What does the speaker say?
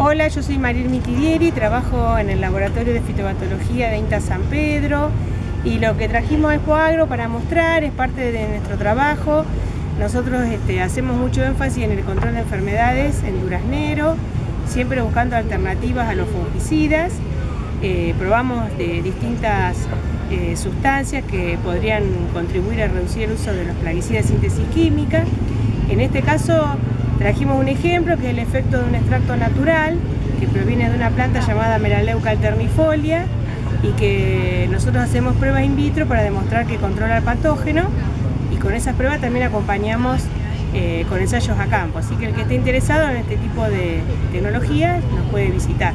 Hola, yo soy Mariel Mitidieri, trabajo en el Laboratorio de Fitopatología de INTA San Pedro y lo que trajimos a Expo Agro para mostrar es parte de nuestro trabajo. Nosotros este, hacemos mucho énfasis en el control de enfermedades en duraznero, siempre buscando alternativas a los fungicidas. Eh, probamos de distintas eh, sustancias que podrían contribuir a reducir el uso de los plaguicidas de síntesis química. En este caso Trajimos un ejemplo que es el efecto de un extracto natural que proviene de una planta llamada Melaleuca alternifolia y que nosotros hacemos pruebas in vitro para demostrar que controla el patógeno y con esas pruebas también acompañamos eh, con ensayos a campo. Así que el que esté interesado en este tipo de tecnología nos puede visitar.